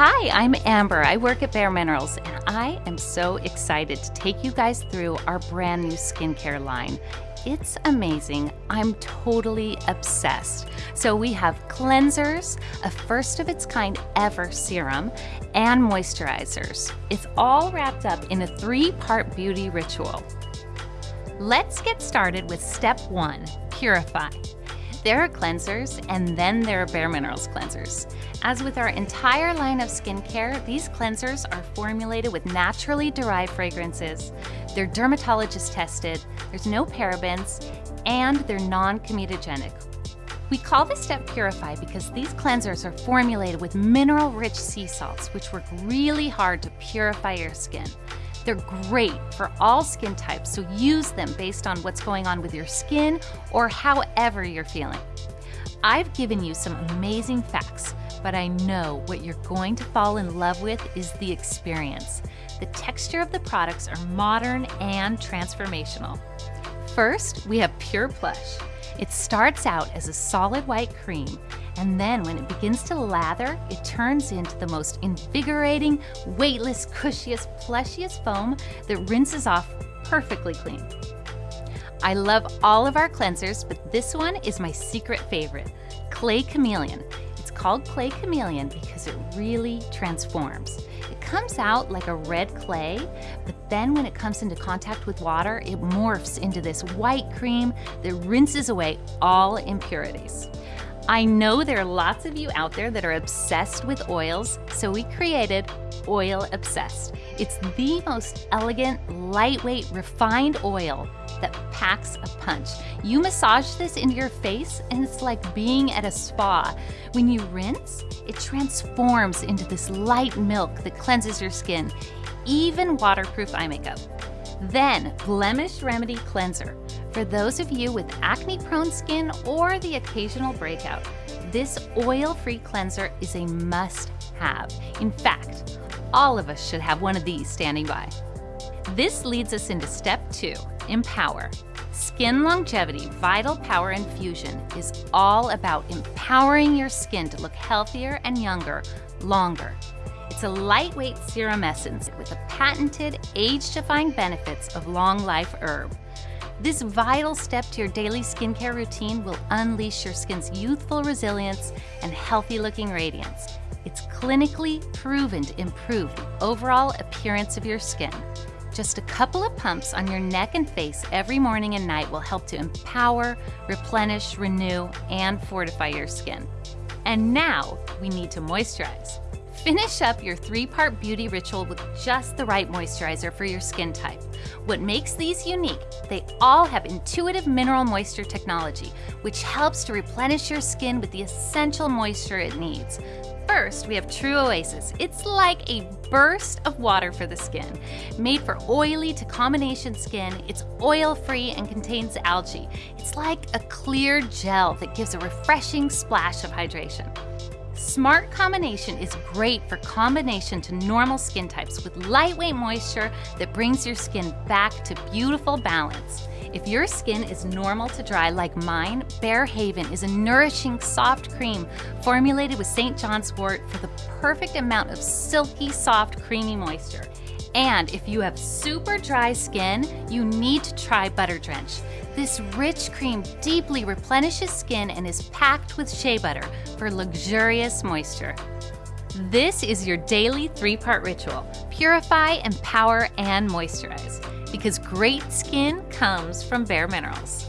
Hi, I'm Amber. I work at Bare Minerals, and I am so excited to take you guys through our brand new skincare line. It's amazing. I'm totally obsessed. So, we have cleansers, a first of its kind ever serum, and moisturizers. It's all wrapped up in a three part beauty ritual. Let's get started with step one purify. There are cleansers, and then there are Bare Minerals cleansers. As with our entire line of skincare, these cleansers are formulated with naturally derived fragrances. They're dermatologist tested, there's no parabens, and they're non comedogenic. We call this step Purify because these cleansers are formulated with mineral rich sea salts, which work really hard to purify your skin. They're great for all skin types, so use them based on what's going on with your skin or however you're feeling. I've given you some amazing facts, but I know what you're going to fall in love with is the experience. The texture of the products are modern and transformational. First, we have Pure Plush. It starts out as a solid white cream, and then when it begins to lather, it turns into the most invigorating, weightless, cushiest, plushiest foam that rinses off perfectly clean. I love all of our cleansers, but this one is my secret favorite, Clay Chameleon. It's called Clay Chameleon because it really transforms. Comes out like a red clay, but then when it comes into contact with water, it morphs into this white cream that rinses away all impurities. I know there are lots of you out there that are obsessed with oils, so we created Oil Obsessed. It's the most elegant, lightweight, refined oil that packs a punch. You massage this into your face, and it's like being at a spa. When you rinse, it transforms into this light milk that cleanses your skin, even waterproof eye makeup. Then, Blemish Remedy Cleanser. For those of you with acne prone skin or the occasional breakout, this oil free cleanser is a must have. In fact, all of us should have one of these standing by. This leads us into step two empower. Skin longevity, vital power infusion is all about empowering your skin to look healthier and younger longer. It's a lightweight serum essence with the patented age defying benefits of long life herb. This vital step to your daily skincare routine will unleash your skin's youthful resilience and healthy looking radiance. It's clinically proven to improve the overall appearance of your skin. Just a couple of pumps on your neck and face every morning and night will help to empower, replenish, renew, and fortify your skin. And now we need to moisturize. Finish up your three part beauty ritual with just the right moisturizer for your skin type. What makes these unique, they all have intuitive mineral moisture technology, which helps to replenish your skin with the essential moisture it needs. First, we have True Oasis. It's like a burst of water for the skin. Made for oily to combination skin, it's oil free and contains algae. It's like a clear gel that gives a refreshing splash of hydration. Smart Combination is great for combination to normal skin types with lightweight moisture that brings your skin back to beautiful balance. If your skin is normal to dry like mine, Bare Haven is a nourishing soft cream formulated with St. John's wort for the perfect amount of silky, soft, creamy moisture. And if you have super dry skin, you need to try Butter Drench. This rich cream deeply replenishes skin and is packed with shea butter for luxurious moisture. This is your daily three part ritual purify, empower, and moisturize because great skin comes from bare minerals.